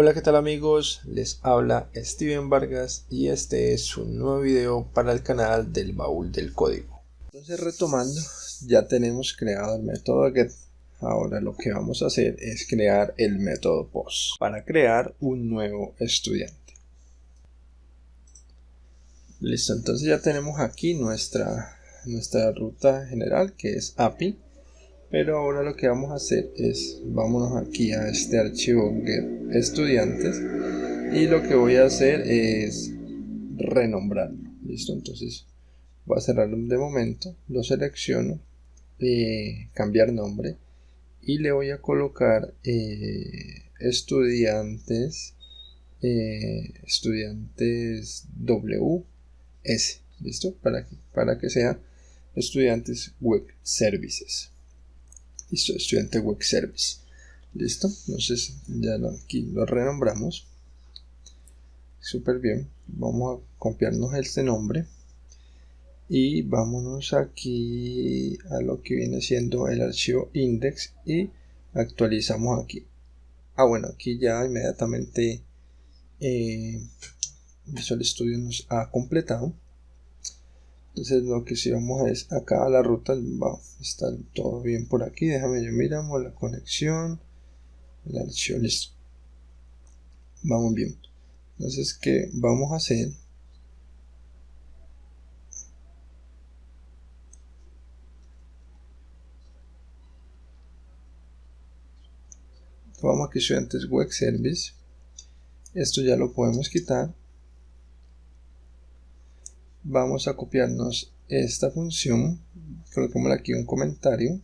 Hola qué tal amigos, les habla Steven Vargas y este es un nuevo video para el canal del baúl del código. Entonces retomando, ya tenemos creado el método get. Ahora lo que vamos a hacer es crear el método post para crear un nuevo estudiante. Listo, entonces ya tenemos aquí nuestra, nuestra ruta general que es API pero ahora lo que vamos a hacer es vámonos aquí a este archivo get estudiantes. Y lo que voy a hacer es renombrarlo. Listo entonces voy a cerrarlo de momento lo selecciono eh, cambiar nombre y le voy a colocar eh, estudiantes eh, estudiantes WS listo para para que sea estudiantes web services Listo, estudiante web service. Listo, entonces ya aquí lo renombramos. Súper bien. Vamos a copiarnos este nombre. Y vámonos aquí a lo que viene siendo el archivo index y actualizamos aquí. Ah, bueno, aquí ya inmediatamente eh, Visual Studio nos ha completado entonces lo que si vamos es acá a la ruta va, está todo bien por aquí. Déjame yo miramos la conexión. El archivo listo vamos bien. Entonces que vamos a hacer vamos aquí estudiantes web service. Esto ya lo podemos quitar vamos a copiarnos esta función coloquemos aquí un comentario.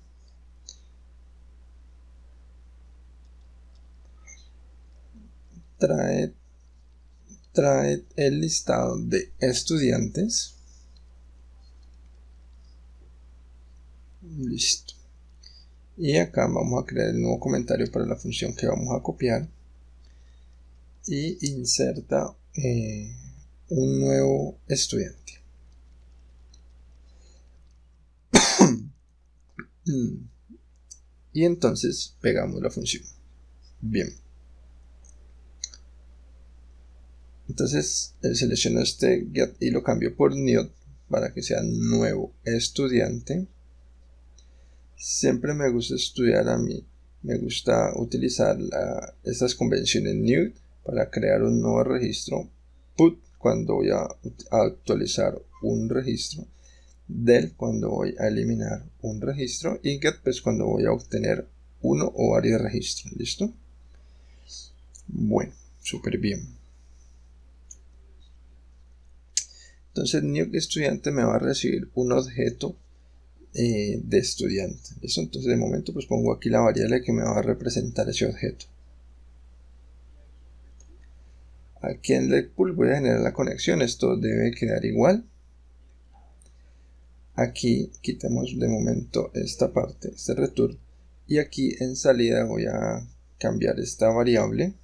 Trae, trae el listado de estudiantes. Listo. Y acá vamos a crear el nuevo comentario para la función que vamos a copiar. Y inserta eh, un nuevo estudiante. Y entonces pegamos la función. Bien. Entonces selecciono este get y lo cambio por new para que sea nuevo estudiante. Siempre me gusta estudiar a mí. Me gusta utilizar estas convenciones new para crear un nuevo registro put cuando voy a actualizar un registro del cuando voy a eliminar un registro y get pues cuando voy a obtener uno o varios registros listo bueno súper bien. Entonces new estudiante me va a recibir un objeto eh, de estudiante listo entonces de momento pues pongo aquí la variable que me va a representar ese objeto aquí en el pool voy a generar la conexión. Esto debe quedar igual. Aquí quitemos de momento esta parte este return. Y aquí en salida voy a cambiar esta variable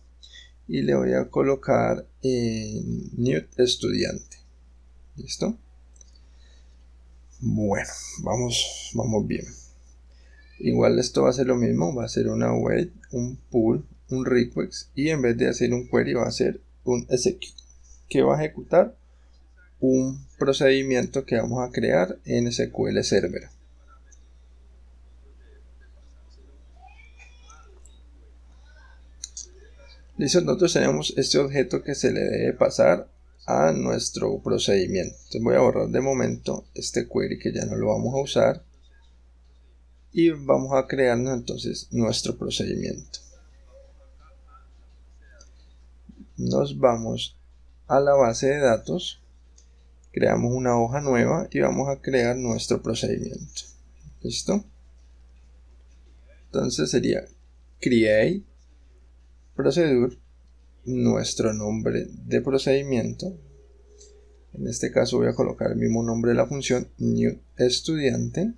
y le voy a colocar en new estudiante. Listo bueno vamos vamos bien. Igual esto va a ser lo mismo va a ser una wait un pull un request y en vez de hacer un query va a ser un execute que va a ejecutar un procedimiento que vamos a crear en SQL Server. Listo, nosotros tenemos este objeto que se le debe pasar a nuestro procedimiento. Entonces voy a borrar de momento este query que ya no lo vamos a usar y vamos a crearnos entonces nuestro procedimiento. Nos vamos a la base de datos creamos una hoja nueva y vamos a crear nuestro procedimiento. Listo entonces sería create procedure nuestro nombre de procedimiento. En este caso voy a colocar el mismo nombre de la función new estudiante.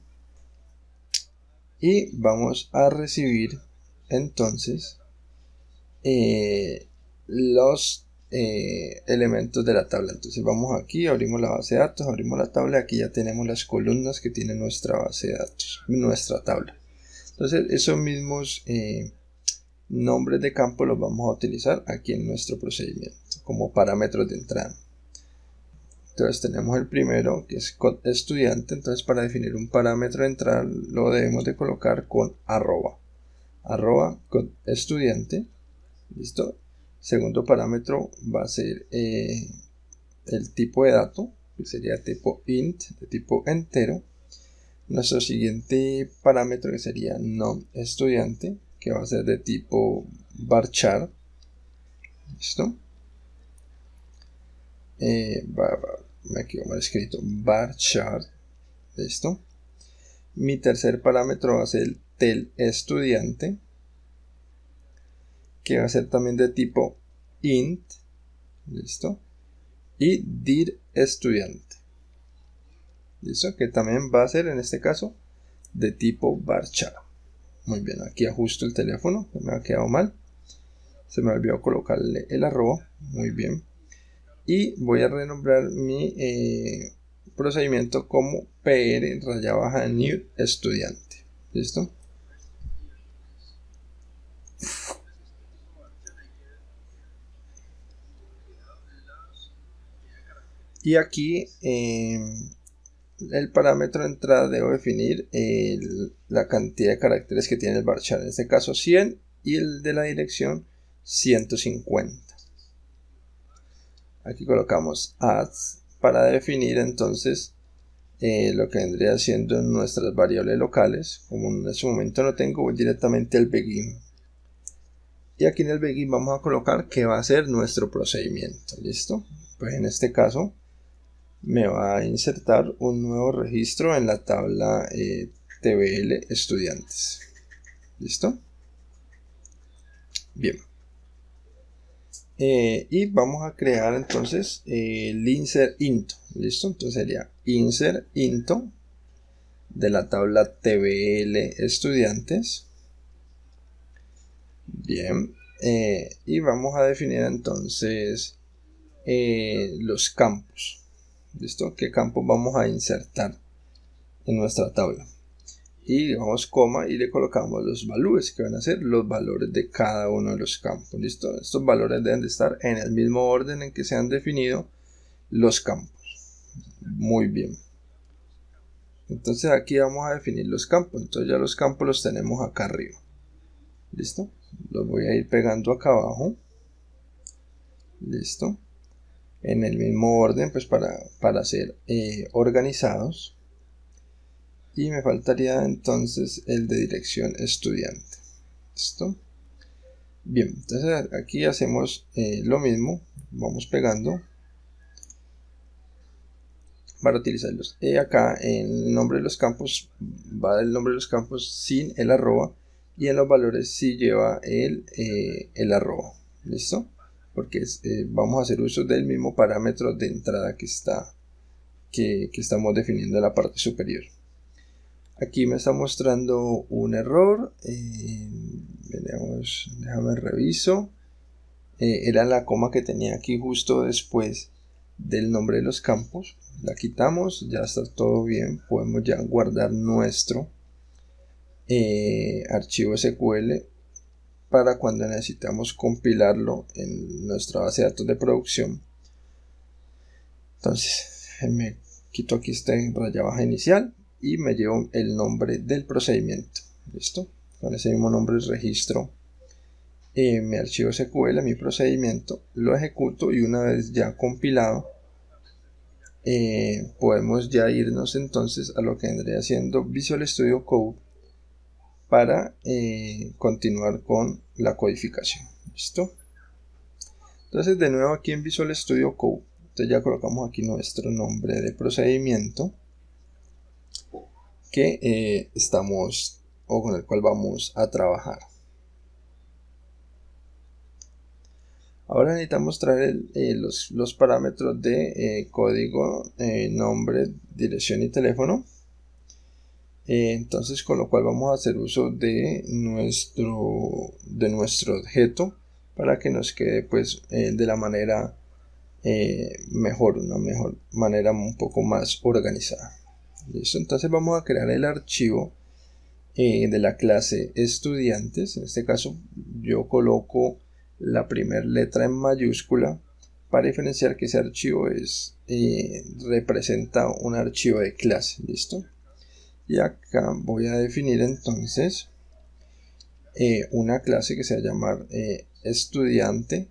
Y vamos a recibir entonces eh, los eh, elementos de la tabla. Entonces vamos aquí abrimos la base de datos abrimos la tabla aquí ya tenemos las columnas que tiene nuestra base de datos nuestra tabla. Entonces esos mismos eh, nombres de campo los vamos a utilizar aquí en nuestro procedimiento como parámetros de entrada. Entonces tenemos el primero que es estudiante, entonces para definir un parámetro de entrada lo debemos de colocar con arroba, arroba code estudiante, listo. Segundo parámetro va a ser eh, el tipo de dato, que sería tipo int, de tipo entero. Nuestro siguiente parámetro que sería non estudiante, que va a ser de tipo varchar. ¿Listo? Eh, quedo mal escrito. Varchar. ¿Listo? Mi tercer parámetro va a ser el tel estudiante, que va a ser también de tipo int. ¿Listo? Y dir estudiante. ¿Listo? Que también va a ser en este caso de tipo varchar. Muy bien, aquí ajusto el teléfono, me ha quedado mal. Se me olvidó colocarle el arroba, muy bien. Y voy a renombrar mi eh, procedimiento como PR raya new estudiante. ¿Listo? Y aquí eh, el parámetro de entrada debo definir la cantidad de caracteres que tiene el varchar, en este caso 100 y el de la dirección 150. Aquí colocamos adds para definir entonces eh, lo que vendría siendo nuestras variables locales. Como en este momento no tengo, voy directamente al begin. Y aquí en el begin vamos a colocar que va a ser nuestro procedimiento. ¿Listo? Pues en este caso me va a insertar un nuevo registro en la tabla eh, TBL estudiantes. ¿Listo? Bien. Eh, y vamos a crear entonces el insert into. ¿Listo? Entonces sería insert into de la tabla TBL estudiantes. Bien. Eh, y vamos a definir entonces los campos. ¿Listo? ¿Qué campo vamos a insertar en nuestra tabla? Y vamos coma y le colocamos los valores que van a ser los valores de cada uno de los campos. ¿Listo? Estos valores deben de estar en el mismo orden en que se han definido los campos. Muy bien. Entonces aquí vamos a definir los campos. Entonces ya los campos los tenemos acá arriba. ¿Listo? Los voy a ir pegando acá abajo. ¿Listo? En el mismo orden pues para, para ser eh, organizados. Y me faltaría entonces el de dirección estudiante. ¿Listo? bien entonces aquí hacemos eh, lo mismo. Vamos pegando. Para utilizarlos. Y acá en el nombre de los campos va el nombre de los campos sin el arroba. Y en los valores sí lleva el, eh, el arroba. Listo porque eh, vamos a hacer uso del mismo parámetro de entrada que está que, estamos definiendo en la parte superior. Aquí me está mostrando un error eh, déjame reviso. Eh, era la coma que tenía aquí justo después del nombre de los campos. La quitamos ya está todo bien podemos ya guardar nuestro archivo SQL para cuando necesitamos compilarlo en nuestra base de datos de producción. Entonces me quito aquí este raya baja inicial y me llevo el nombre del procedimiento. ¿Listo? Con ese mismo nombre registro eh, mi archivo SQL, mi procedimiento, lo ejecuto y una vez ya compilado eh, podemos ya irnos entonces a lo que vendría siendo Visual Studio Code para eh, continuar con la codificación. ¿Listo? Entonces de nuevo aquí en Visual Studio Code, entonces ya colocamos aquí nuestro nombre de procedimiento que eh, estamos o con el cual vamos a trabajar. Ahora necesitamos traer eh, los, los, parámetros de código, nombre, dirección y teléfono eh, entonces con lo cual vamos a hacer uso de nuestro de nuestro objeto para que nos quede pues eh, de la manera eh, mejor una mejor manera un poco más organizada listo entonces vamos a crear el archivo de la clase estudiantes. En este caso yo coloco la primera letra en mayúscula para diferenciar que ese archivo es representa un archivo de clase. ¿Listo? Y acá voy a definir entonces eh, una clase que se va a llamar estudiante.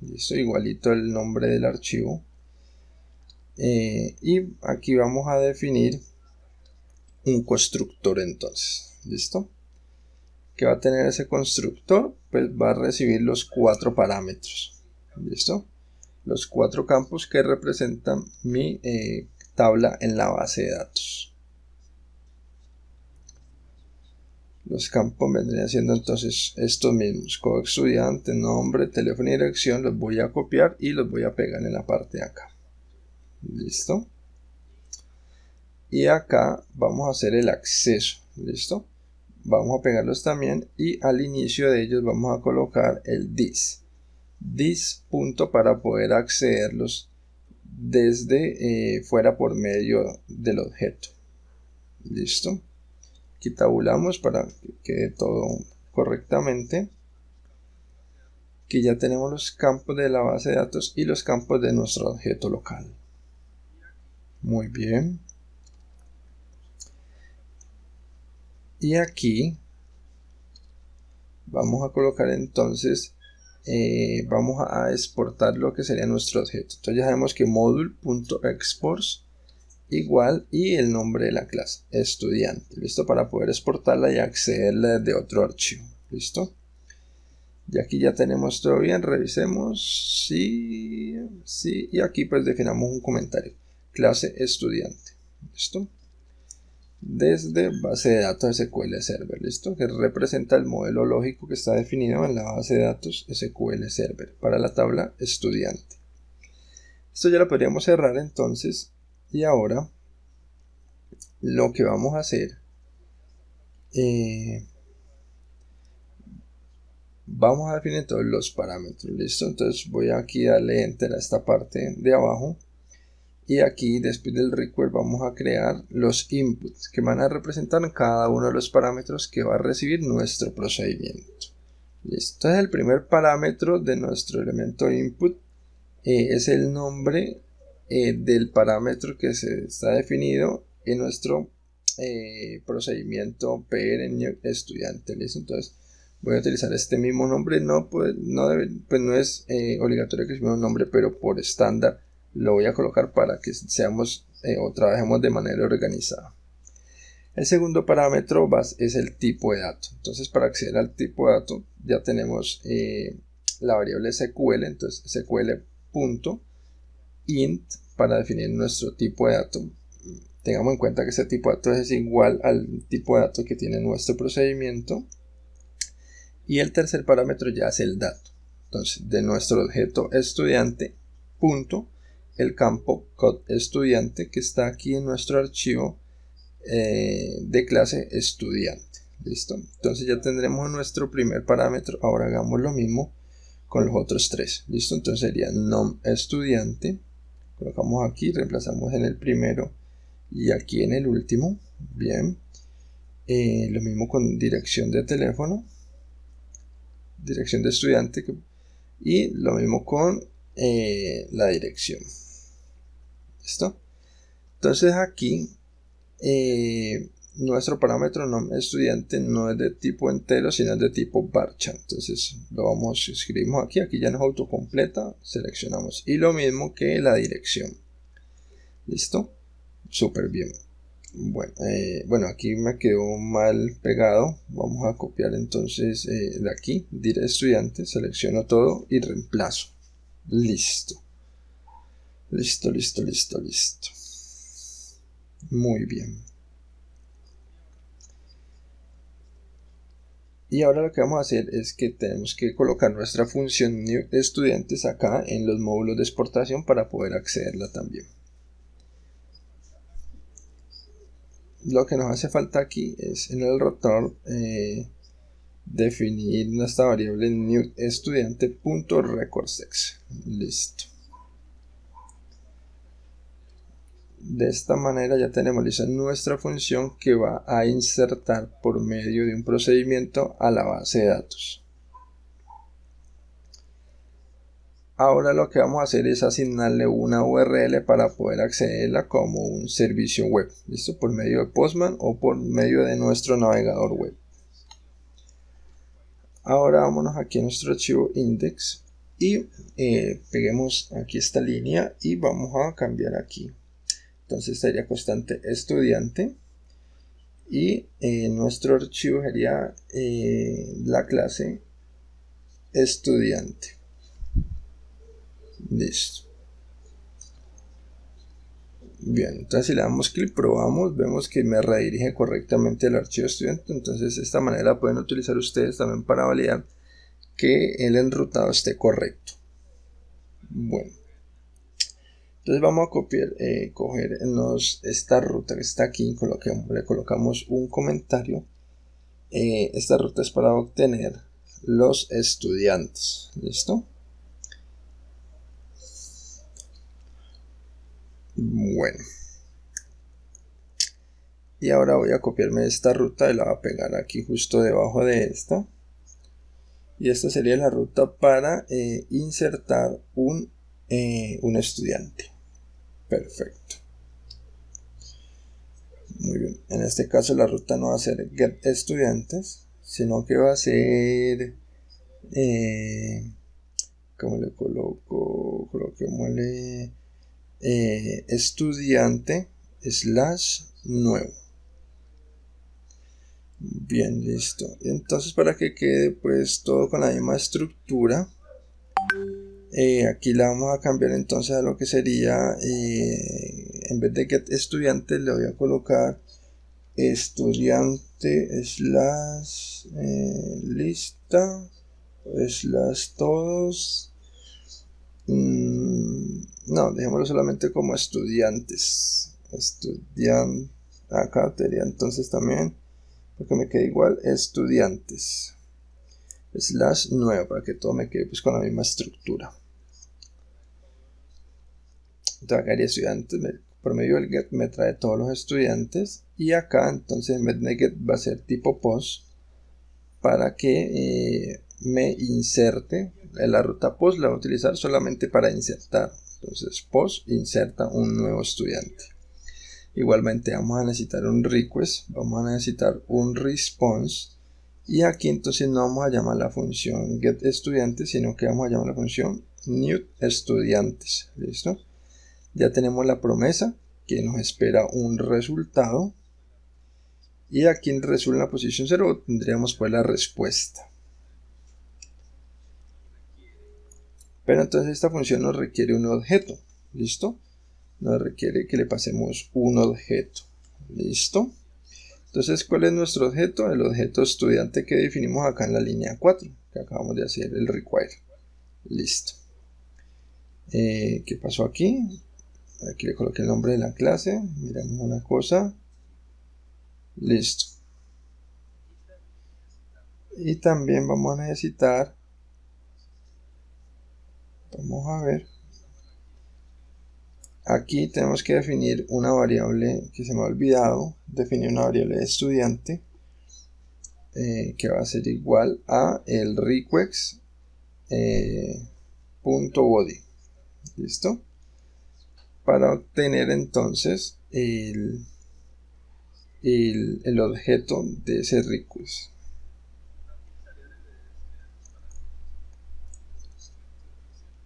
Listo, igualito el nombre del archivo. y aquí vamos a definir un constructor entonces. ¿Listo? ¿Qué va a tener ese constructor? Pues va a recibir los cuatro parámetros. ¿Listo? Los cuatro campos que representan mi eh, tabla en la base de datos. Los campos vendrían siendo entonces estos mismos. Como estudiante, nombre, teléfono y dirección. Los voy a copiar y los voy a pegar en la parte de acá. ¿Listo? Y acá vamos a hacer el acceso. ¿Listo? vamos a pegarlos también y al inicio de ellos vamos a colocar el this this punto para poder accederlos desde eh, fuera por medio del objeto listo aquí tabulamos para que quede todo correctamente aquí ya tenemos los campos de la base de datos y los campos de nuestro objeto local. Muy bien. Y aquí vamos a colocar entonces eh, vamos a exportar lo que sería nuestro objeto. Entonces ya sabemos que module.exports igual y el nombre de la clase estudiante. Listo para poder exportarla y accederla de otro archivo. Listo y aquí ya tenemos todo bien. Revisemos. Sí sí. Y aquí pues definamos un comentario. Clase estudiante. Listo desde base de datos SQL Server, ¿listo? Que representa el modelo lógico que está definido en la base de datos SQL Server para la tabla estudiante. Esto ya lo podríamos cerrar entonces y ahora lo que vamos a hacer eh, vamos a definir todos los parámetros, ¿listo? Entonces voy aquí a darle enter a esta parte de abajo y aquí después del require vamos a crear los inputs que van a representar cada uno de los parámetros que va a recibir nuestro procedimiento listo entonces el primer parámetro de nuestro elemento input eh, es el nombre eh, del parámetro que se está definido en nuestro eh, procedimiento PR estudiante listo entonces voy a utilizar este mismo nombre no pues no, pues no es obligatorio que sea un nombre pero por estándar lo voy a colocar para que seamos eh, o trabajemos de manera organizada. El segundo parámetro es el tipo de dato. Entonces para acceder al tipo de dato ya tenemos eh, la variable SQL, entonces SQL.int para definir nuestro tipo de dato. Tengamos en cuenta que ese tipo de datos es igual al tipo de dato que tiene nuestro procedimiento. Y el tercer parámetro ya es el dato. Entonces de nuestro objeto estudiante punto el campo code estudiante que está aquí en nuestro archivo eh, de clase estudiante. Listo. Entonces ya tendremos nuestro primer parámetro. Ahora hagamos lo mismo con los otros tres. Listo. Entonces sería nom estudiante. Colocamos aquí, reemplazamos en el primero y aquí en el último. Bien. Eh, lo mismo con dirección de teléfono. Dirección de estudiante. Y lo mismo con eh, la dirección. ¿Listo? Entonces aquí eh, nuestro parámetro no estudiante no es de tipo entero, sino es de tipo varchar. Entonces lo vamos, escribimos aquí, aquí ya nos autocompleta, seleccionamos. Y lo mismo que la dirección. ¿Listo? Súper bien. Bueno, eh, bueno, aquí me quedó mal pegado. Vamos a copiar entonces eh, de aquí, dire estudiante, selecciono todo y reemplazo. Listo. Listo, listo, listo, listo. Muy bien. Y ahora lo que vamos a hacer es que tenemos que colocar nuestra función new estudiantes acá en los módulos de exportación para poder accederla también. Lo que nos hace falta aquí es en el rotor eh, definir nuestra variable new estudiante.recordsex. Listo. De esta manera ya tenemos lista nuestra función que va a insertar por medio de un procedimiento a la base de datos. Ahora lo que vamos a hacer es asignarle una URL para poder accederla como un servicio web, ¿listo? Por medio de Postman o por medio de nuestro navegador web. Ahora vámonos aquí a nuestro archivo index y eh, peguemos aquí esta línea y vamos a cambiar aquí. Entonces sería constante estudiante y eh, nuestro archivo sería eh, la clase estudiante. Listo. Bien, entonces si le damos clic, probamos, vemos que me redirige correctamente el archivo estudiante. Entonces de esta manera pueden utilizar ustedes también para validar que el enrutado esté correcto. Bueno. Entonces vamos a copiar, eh, coger esta ruta que está aquí, le colocamos un comentario. Eh, esta ruta es para obtener los estudiantes. ¿Listo? Bueno. Y ahora voy a copiarme esta ruta y la voy a pegar aquí justo debajo de esta. Y esta sería la ruta para eh, insertar un, un estudiante. Perfecto. Muy bien. En este caso la ruta no va a ser get estudiantes, sino que va a ser... Eh, ¿Cómo le coloco? Coloquémosle eh, estudiante slash nuevo. Bien, listo. Entonces para que quede pues todo con la misma estructura, eh, aquí la vamos a cambiar entonces a lo que sería, eh, en vez de get estudiante le voy a colocar estudiante slash lista slash todos mm, no, dejémoslo solamente como estudiantes. Estudian. Acá sería entonces también. Porque me quede igual. Estudiantes. Slash nuevo. Para que todo me quede pues, con la misma estructura. Entonces acá haría estudiantes. por medio del get me trae todos los estudiantes. Y acá entonces en get va a ser tipo post. Para que eh, me inserte. La ruta post la voy a utilizar solamente para insertar entonces, post inserta un nuevo estudiante. Igualmente vamos a necesitar un request, vamos a necesitar un response y aquí entonces no vamos a llamar la función get estudiantes, sino que vamos a llamar la función new estudiantes. ¿Listo? Ya tenemos la promesa que nos espera un resultado y aquí en en la posición 0 tendríamos pues la respuesta. Pero entonces esta función nos requiere un objeto. ¿Listo? Nos requiere que le pasemos un objeto. ¿Listo? Entonces, ¿cuál es nuestro objeto? El objeto estudiante que definimos acá en la línea 4, que acabamos de hacer el require. Listo. Eh, ¿Qué pasó aquí? Aquí le coloqué el nombre de la clase. Miramos una cosa. Listo. Y también vamos a necesitar Vamos a ver. Aquí tenemos que definir una variable que se me ha olvidado. Definir una variable de estudiante. Eh, que va a ser igual a el request eh, punto body. ¿Listo? Para obtener entonces el, el, objeto de ese request.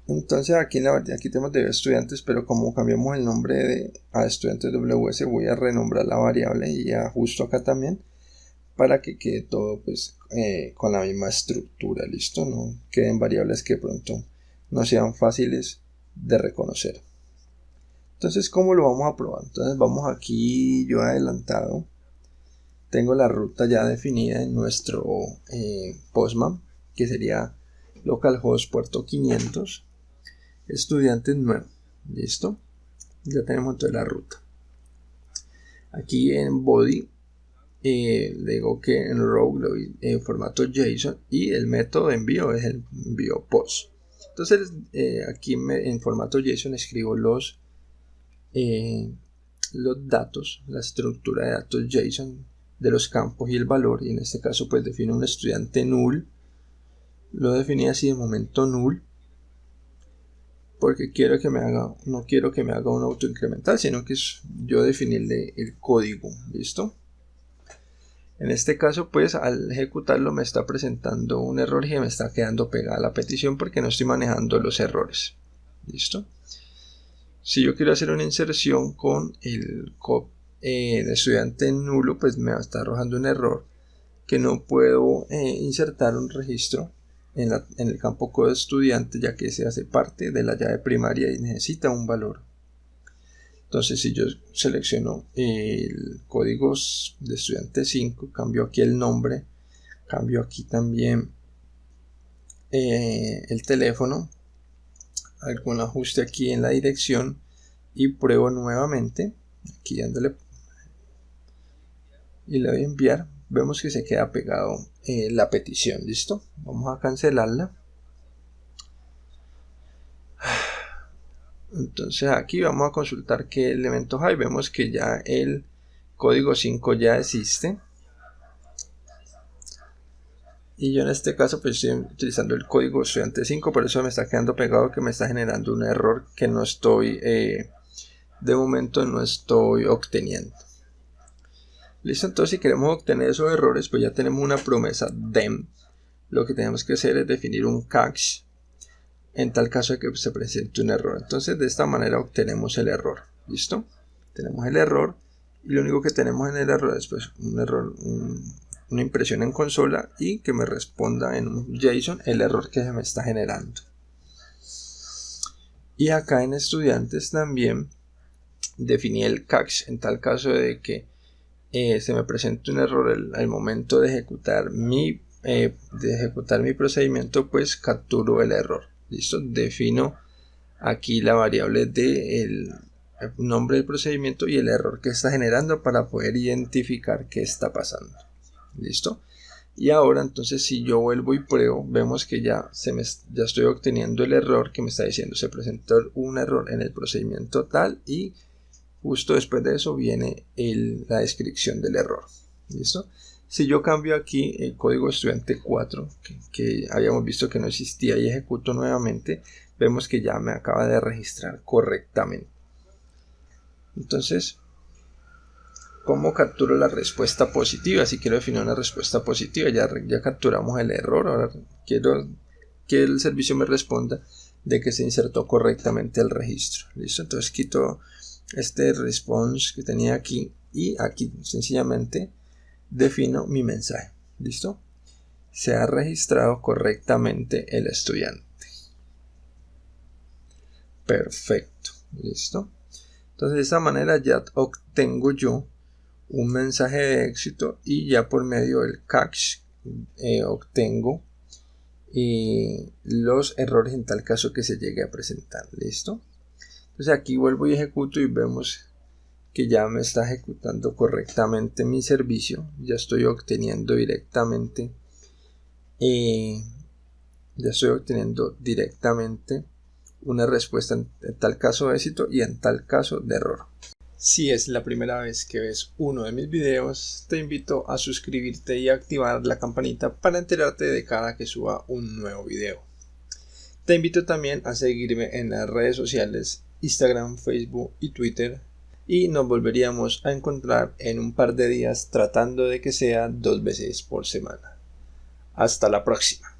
Entonces aquí, en la, aquí tenemos de estudiantes, pero como cambiamos el nombre de, a estudiantes WS, voy a renombrar la variable y ajusto acá también para que quede todo pues eh, con la misma estructura, listo, no queden variables que pronto no sean fáciles de reconocer. Entonces, ¿cómo lo vamos a probar? Entonces vamos aquí, yo adelantado, tengo la ruta ya definida en nuestro eh, Postman, que sería localhost puerto 500 estudiante nuevo. ¿Listo? Ya tenemos toda la ruta. Aquí en body eh, le digo que en row lo en formato JSON y el método de envío es el envío post. Entonces eh, aquí en formato JSON escribo los, eh, los datos, la estructura de datos JSON de los campos y el valor y en este caso pues defino un estudiante null. Lo definí así de momento null porque quiero que me haga no quiero que me haga un auto incremental sino que yo definirle el código listo en este caso pues al ejecutarlo me está presentando un error y me está quedando pegada la petición porque no estoy manejando los errores listo si yo quiero hacer una inserción con el, eh, estudiante nulo, pues me va a estar arrojando un error que no puedo eh, insertar un registro en, el campo code estudiante ya que se hace parte de la llave primaria y necesita un valor. Entonces si yo selecciono el código de estudiante 5, cambio aquí el nombre, cambio aquí también eh, el teléfono algún ajuste aquí en la dirección y pruebo nuevamente. Aquí dándole. Y le voy a enviar. Vemos que se queda pegado eh, la petición. Listo vamos a cancelarla. Entonces aquí vamos a consultar qué elementos hay. Vemos que ya el código 5 ya existe y yo en este caso pues estoy utilizando el código estudiante 5 por eso me está quedando pegado que me está generando un error que no estoy eh, de momento no estoy obteniendo. Listo entonces si queremos obtener esos errores pues ya tenemos una promesa dem. Lo que tenemos que hacer es definir un catch en tal caso de que se presente un error. Entonces de esta manera obtenemos el error. Listo. Tenemos el error y lo único que tenemos en el error es pues, un error una impresión en consola y que me responda en un JSON el error que se me está generando. Y acá en estudiantes también definí el catch en tal caso de que eh, se me presente un error al, momento de ejecutar mi eh, de ejecutar mi procedimiento pues capturo el error listo defino aquí la variable de el nombre del procedimiento y el error que está generando para poder identificar qué está pasando listo y ahora entonces si yo vuelvo y pruebo vemos que ya, se me, ya estoy obteniendo el error que me está diciendo. Se presentó un error en el procedimiento tal y justo después de eso viene la descripción del error. Listo si yo cambio aquí el código estudiante 4 que, que habíamos visto que no existía y ejecuto nuevamente vemos que ya me acaba de registrar correctamente. Entonces ¿Cómo capturo la respuesta positiva? Si quiero definir una respuesta positiva, ya, ya capturamos el error. Ahora quiero que el servicio me responda de que se insertó correctamente el registro. ¿Listo? Entonces quito este response que tenía aquí y aquí sencillamente defino mi mensaje. ¿Listo? Se ha registrado correctamente el estudiante. Perfecto. ¿Listo? Entonces de esa manera ya obtengo yo un mensaje de éxito y ya por medio del catch eh, obtengo eh, los errores en tal caso que se llegue a presentar. Listo entonces aquí vuelvo y ejecuto y vemos que ya me está ejecutando correctamente mi servicio. Ya estoy obteniendo directamente eh, ya estoy obteniendo directamente una respuesta en tal caso de éxito y en tal caso de error si es la primera vez que ves uno de mis videos, te invito a suscribirte y activar la campanita para enterarte de cada que suba un nuevo video. Te invito también a seguirme en las redes sociales Instagram, Facebook y Twitter y nos volveríamos a encontrar en un par de días tratando de que sea dos veces por semana. Hasta la próxima.